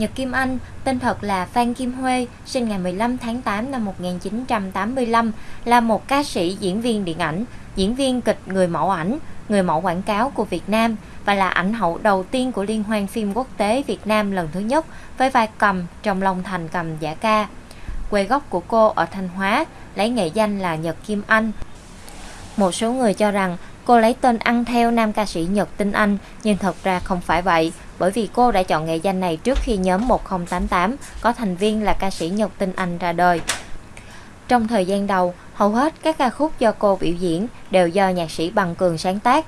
Nhật Kim Anh, tên thật là Phan Kim Huê, sinh ngày 15 tháng 8 năm 1985, là một ca sĩ, diễn viên điện ảnh, diễn viên kịch người mẫu ảnh, người mẫu quảng cáo của Việt Nam và là ảnh hậu đầu tiên của Liên hoan phim quốc tế Việt Nam lần thứ nhất với vai cầm trong Long Thành cầm giả ca. Quê gốc của cô ở Thanh Hóa, lấy nghệ danh là Nhật Kim Anh. Một số người cho rằng cô lấy tên ăn theo nam ca sĩ Nhật Tinh Anh, nhưng thật ra không phải vậy, bởi vì cô đã chọn nghệ danh này trước khi nhóm 1088 có thành viên là ca sĩ Nhật Tinh Anh ra đời. Trong thời gian đầu, hầu hết các ca khúc do cô biểu diễn đều do nhạc sĩ Bằng Cường sáng tác.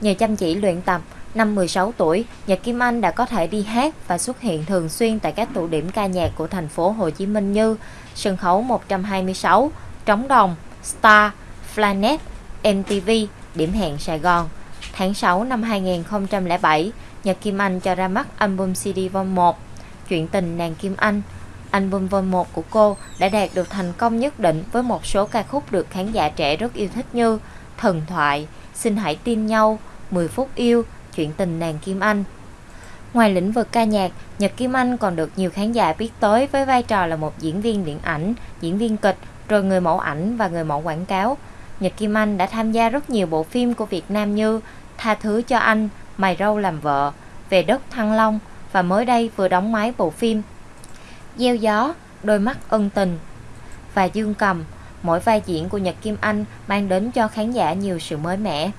Nhờ chăm chỉ luyện tập, năm 16 tuổi, Nhật Kim Anh đã có thể đi hát và xuất hiện thường xuyên tại các tụ điểm ca nhạc của thành phố Hồ Chí Minh như sân khấu 126, Trống Đồng, Star, Planet, MTV, Điểm hẹn Sài Gòn. Tháng 6 năm 2007, Nhật Kim Anh cho ra mắt album CD Vol 1, Chuyện tình nàng Kim Anh. Album Vol 1 của cô đã đạt được thành công nhất định với một số ca khúc được khán giả trẻ rất yêu thích như Thần Thoại, Xin Hãy Tin Nhau, 10 Phút Yêu, Chuyện tình nàng Kim Anh. Ngoài lĩnh vực ca nhạc, Nhật Kim Anh còn được nhiều khán giả biết tới với vai trò là một diễn viên điện ảnh, diễn viên kịch, rồi người mẫu ảnh và người mẫu quảng cáo. Nhật Kim Anh đã tham gia rất nhiều bộ phim của Việt Nam như Tha thứ cho anh, Mày râu làm vợ, Về đất Thăng Long và mới đây vừa đóng máy bộ phim Gieo gió, Đôi mắt ân tình và Dương Cầm. Mỗi vai diễn của Nhật Kim Anh mang đến cho khán giả nhiều sự mới mẻ.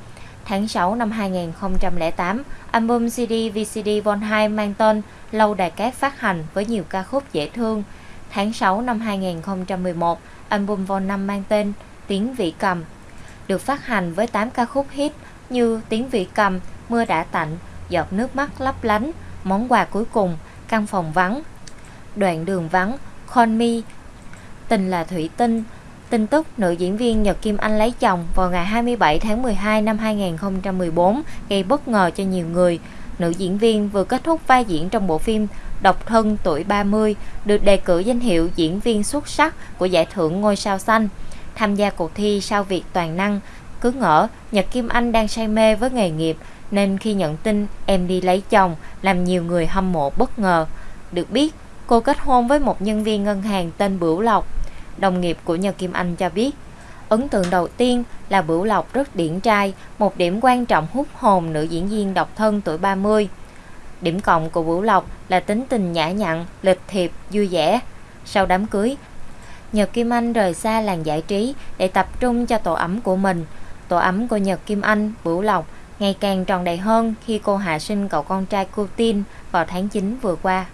Tháng 6 năm 2008, album CD VCD Vol 2 mang tên Lâu Đài Cát phát hành với nhiều ca khúc dễ thương. Tháng 6 năm 2011, album Vol 5 mang tên Tiếng Vị Cầm được phát hành với 8 ca khúc hit như Tiếng Vị Cầm, Mưa Đã Tạnh, Giọt Nước Mắt Lấp Lánh, Món Quà Cuối Cùng, Căn Phòng Vắng, Đoạn Đường Vắng, Con Mi, Tình là Thủy Tinh. Tin tức nữ diễn viên Nhật Kim Anh lấy chồng vào ngày 27 tháng 12 năm 2014 gây bất ngờ cho nhiều người. Nữ diễn viên vừa kết thúc vai diễn trong bộ phim Độc thân tuổi 30 được đề cử danh hiệu diễn viên xuất sắc của giải thưởng Ngôi sao xanh. Tham gia cuộc thi sao Việt toàn năng, cứ ngỡ Nhật Kim Anh đang say mê với nghề nghiệp nên khi nhận tin em đi lấy chồng làm nhiều người hâm mộ bất ngờ. Được biết, cô kết hôn với một nhân viên ngân hàng tên Bửu Lộc. Đồng nghiệp của Nhật Kim Anh cho biết, ấn tượng đầu tiên là Bửu Lộc rất điển trai, một điểm quan trọng hút hồn nữ diễn viên độc thân tuổi 30. Điểm cộng của Bửu Lộc là tính tình nhã nhặn, lịch thiệp, vui vẻ. Sau đám cưới, Nhật Kim Anh rời xa làng giải trí để tập trung cho tổ ấm của mình. Tổ ấm của Nhật Kim Anh, Bửu Lộc ngày càng tròn đầy hơn khi cô hạ sinh cậu con trai Cô Tin vào tháng 9 vừa qua.